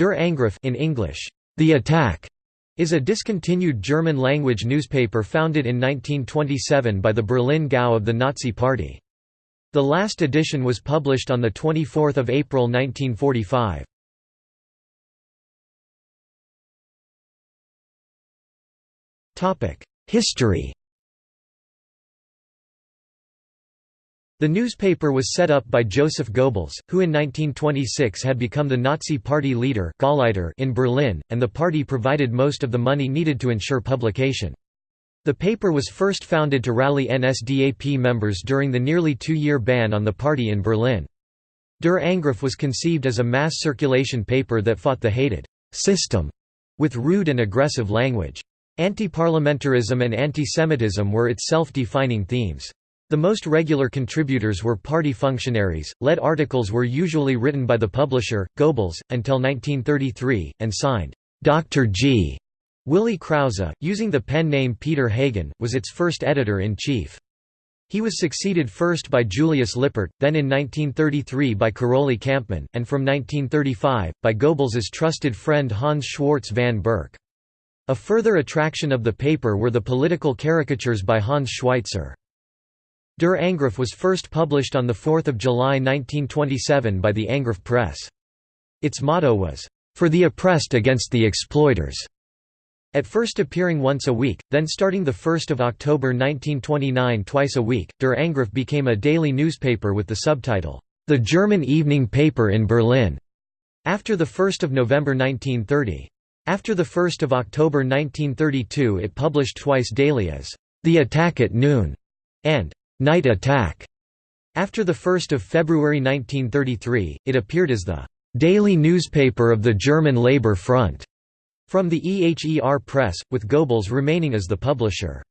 Der Angriff in English, The Attack, is a discontinued German-language newspaper founded in 1927 by the Berlin Gau of the Nazi Party. The last edition was published on 24 April 1945. History The newspaper was set up by Joseph Goebbels, who in 1926 had become the Nazi Party leader in Berlin, and the party provided most of the money needed to ensure publication. The paper was first founded to rally NSDAP members during the nearly two-year ban on the party in Berlin. Der Angriff was conceived as a mass circulation paper that fought the hated «system» with rude and aggressive language. Anti-parliamentarism and anti-Semitism were its self-defining themes. The most regular contributors were party functionaries. Lead articles were usually written by the publisher, Goebbels, until 1933, and signed, Dr. G. Willy Krause, using the pen name Peter Hagen, was its first editor-in-chief. He was succeeded first by Julius Lippert, then in 1933 by Karoly Kampmann, and from 1935, by Goebbels's trusted friend Hans Schwarz van Berk. A further attraction of the paper were the political caricatures by Hans Schweitzer. Der Angriff was first published on 4 July 1927 by the Angriff Press. Its motto was, "...for the oppressed against the exploiters." At first appearing once a week, then starting 1 October 1929 twice a week, Der Angriff became a daily newspaper with the subtitle, "...the German evening paper in Berlin", after 1 November 1930. After 1 October 1932 it published twice daily as, "...the attack at noon", and Night Attack. After 1 February 1933, it appeared as the daily newspaper of the German Labour Front from the EHER Press, with Goebbels remaining as the publisher.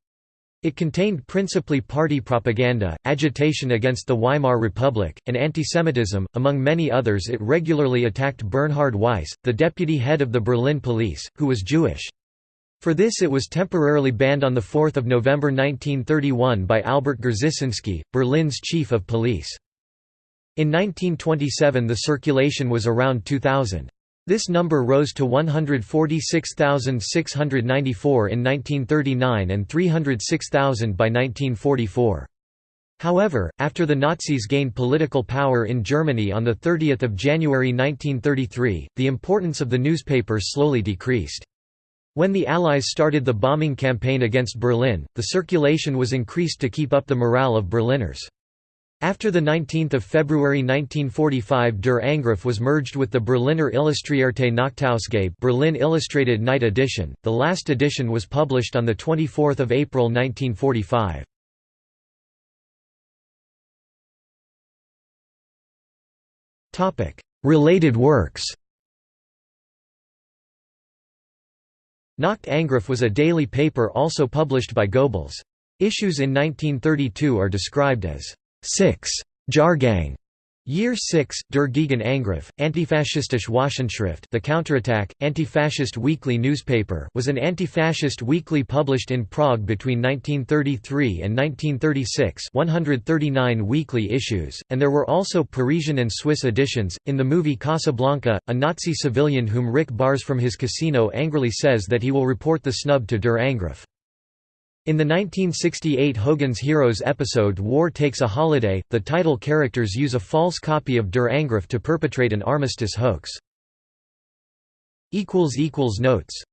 It contained principally party propaganda, agitation against the Weimar Republic, and antisemitism. Among many others, it regularly attacked Bernhard Weiss, the deputy head of the Berlin police, who was Jewish. For this it was temporarily banned on 4 November 1931 by Albert Grzesinski, Berlin's chief of police. In 1927 the circulation was around 2,000. This number rose to 146,694 in 1939 and 306,000 by 1944. However, after the Nazis gained political power in Germany on 30 January 1933, the importance of the newspaper slowly decreased. When the Allies started the bombing campaign against Berlin, the circulation was increased to keep up the morale of Berliners. After 19 February 1945 Der Angriff was merged with the Berliner Illustrierte Nachtausgabe Berlin Illustrated Night Edition, the last edition was published on 24 April 1945. Related works Nacht Angriff was a daily paper also published by Goebbels. Issues in 1932 are described as six Jahrgang Year 6, Der Gegenangriff, Antifaschistische Wochenschrift The Counterattack, Anti-Fascist Weekly newspaper was an anti-fascist weekly published in Prague between 1933 and 1936 139 weekly issues, and there were also Parisian and Swiss editions. In the movie Casablanca, a Nazi civilian whom Rick bars from his casino angrily says that he will report the snub to Der Angriff. In the 1968 Hogan's Heroes episode War Takes a Holiday, the title characters use a false copy of Der Angriff to perpetrate an armistice hoax. Notes